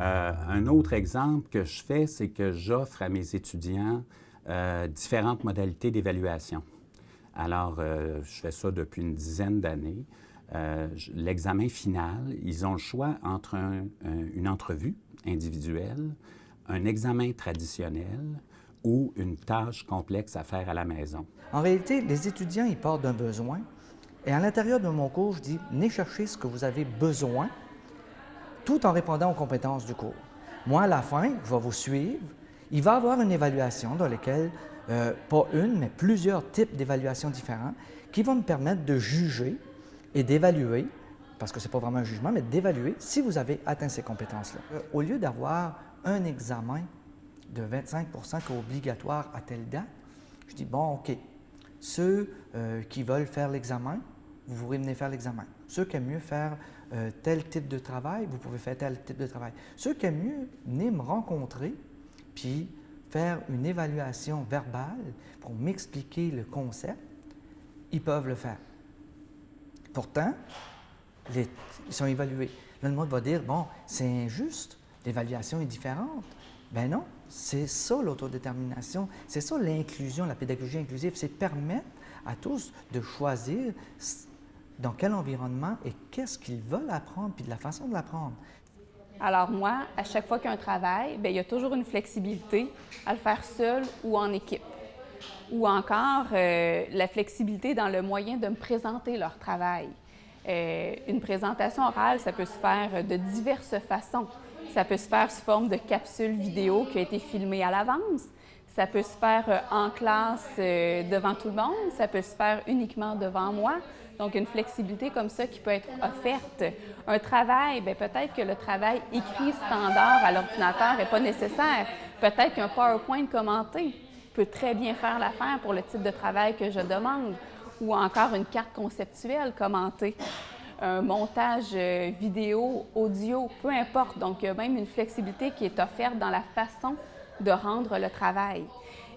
Euh, un autre exemple que je fais, c'est que j'offre à mes étudiants euh, différentes modalités d'évaluation. Alors, euh, je fais ça depuis une dizaine d'années. L'examen final, ils ont le choix entre une entrevue individuelle, un examen traditionnel ou une tâche complexe à faire à la maison. En réalité, les étudiants, ils partent d'un besoin. Et à l'intérieur de mon cours, je dis, venez chercher ce que vous avez besoin tout en répondant aux compétences du cours. Moi, à la fin, je vais vous suivre. Il va y avoir une évaluation dans laquelle, euh, pas une, mais plusieurs types d'évaluations différents qui vont me permettre de juger et d'évaluer, parce que ce n'est pas vraiment un jugement, mais d'évaluer si vous avez atteint ces compétences-là. Euh, au lieu d'avoir un examen de 25% qui est obligatoire à telle date, je dis, bon, OK, ceux euh, qui veulent faire l'examen, vous pourrez venir faire l'examen. Ceux qui aiment mieux faire euh, tel type de travail, vous pouvez faire tel type de travail. Ceux qui aiment mieux venir me rencontrer, puis faire une évaluation verbale pour m'expliquer le concept, ils peuvent le faire. Pourtant, ils sont évalués. Là, le monde va dire, bon, c'est injuste, l'évaluation est différente. Ben non, c'est ça l'autodétermination, c'est ça l'inclusion, la pédagogie inclusive, c'est permettre à tous de choisir dans quel environnement et qu'est-ce qu'ils veulent apprendre, puis de la façon de l'apprendre. Alors moi, à chaque fois qu'il y a un travail, bien, il y a toujours une flexibilité à le faire seul ou en équipe. Ou encore euh, la flexibilité dans le moyen de me présenter leur travail. Euh, une présentation orale, ça peut se faire de diverses façons. Ça peut se faire sous forme de capsule vidéo qui a été filmée à l'avance. Ça peut se faire euh, en classe devant tout le monde. Ça peut se faire uniquement devant moi. Donc, une flexibilité comme ça qui peut être offerte. Un travail, bien, peut-être que le travail écrit standard à l'ordinateur n'est pas nécessaire. Peut-être qu'un PowerPoint commenté peut très bien faire l'affaire pour le type de travail que je demande. Ou encore une carte conceptuelle commentée un montage euh, vidéo, audio, peu importe. Donc, il y a même une flexibilité qui est offerte dans la façon de rendre le travail.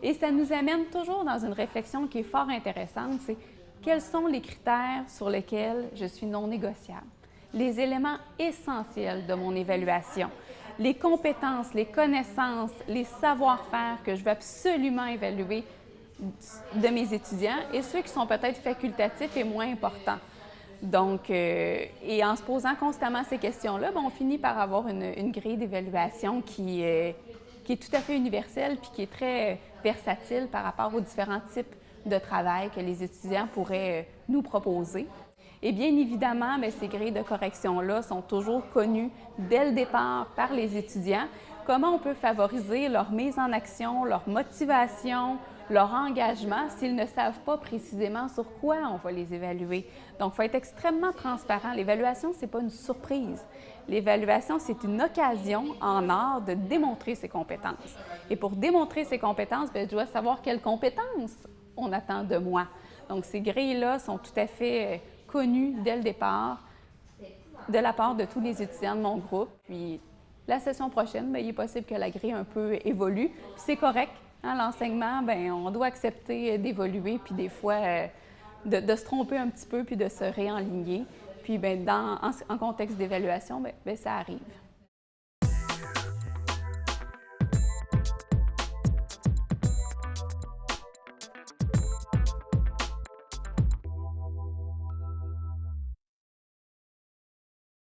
Et ça nous amène toujours dans une réflexion qui est fort intéressante, c'est quels sont les critères sur lesquels je suis non négociable? Les éléments essentiels de mon évaluation, les compétences, les connaissances, les savoir-faire que je veux absolument évaluer de mes étudiants et ceux qui sont peut-être facultatifs et moins importants. Donc, euh, et en se posant constamment ces questions-là, ben, on finit par avoir une, grille d'évaluation qui, euh, qui est tout à fait universelle puis qui est très versatile par rapport aux différents types de travail que les étudiants pourraient euh, nous proposer. Et bien évidemment, mais ces grilles de correction-là sont toujours connues dès le départ par les étudiants. Comment on peut favoriser leur mise en action, leur motivation, leur engagement s'ils ne savent pas précisément sur quoi on va les évaluer. Donc, il faut être extrêmement transparent. L'évaluation, ce n'est pas une surprise. L'évaluation, c'est une occasion en art de démontrer ses compétences. Et pour démontrer ses compétences, bien, je dois savoir quelles compétences on attend de moi. Donc, ces grilles-là sont tout à fait euh, connues dès le départ de la part de tous les étudiants de mon groupe. Puis, la session prochaine, bien, il est possible que la grille un peu évolue. C'est correct. Hein, L'enseignement, bien, on doit accepter d'évoluer, puis des fois euh, de, se tromper un petit peu, puis de se réaligner. Puis, bien, dans, en, contexte d'évaluation, bien, ça arrive.